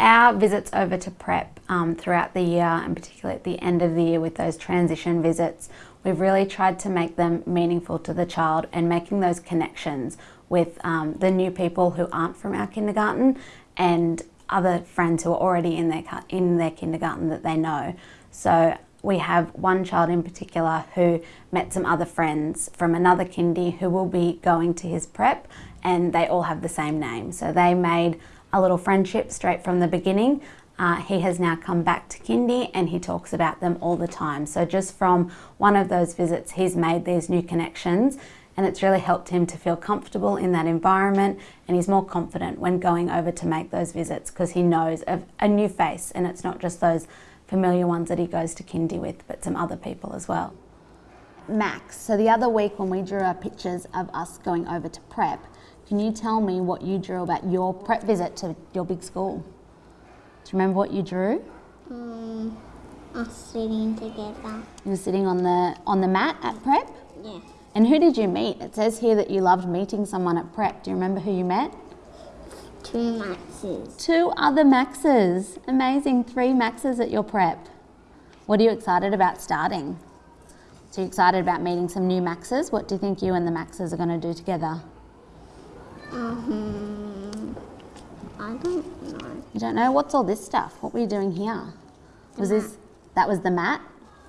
our visits over to prep um, throughout the year and particularly at the end of the year with those transition visits, we've really tried to make them meaningful to the child and making those connections with um, the new people who aren't from our kindergarten and other friends who are already in their, in their kindergarten that they know. So we have one child in particular who met some other friends from another kindy who will be going to his prep and they all have the same name. So they made a little friendship straight from the beginning. Uh, he has now come back to kindy and he talks about them all the time. So just from one of those visits, he's made these new connections and it's really helped him to feel comfortable in that environment and he's more confident when going over to make those visits because he knows of a new face and it's not just those familiar ones that he goes to kindy with, but some other people as well. Max, so the other week when we drew our pictures of us going over to prep, can you tell me what you drew about your prep visit to your big school? Do you remember what you drew? Um, us sitting together. You were sitting on the on the mat at prep? Yeah. And who did you meet? It says here that you loved meeting someone at prep. Do you remember who you met? Two Maxes. Two other Maxes. Amazing. Three Maxes at your prep. What are you excited about starting? So you're excited about meeting some new Maxes? What do you think you and the Maxes are going to do together? Um, I don't know. You don't know? What's all this stuff? What were you doing here? Was this, that was the mat?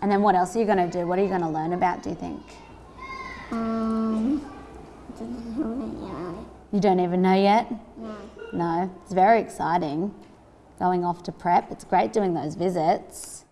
And then what else are you going to do? What are you going to learn about, do you think? Um, don't know You don't even know yet? No. No, it's very exciting going off to prep. It's great doing those visits.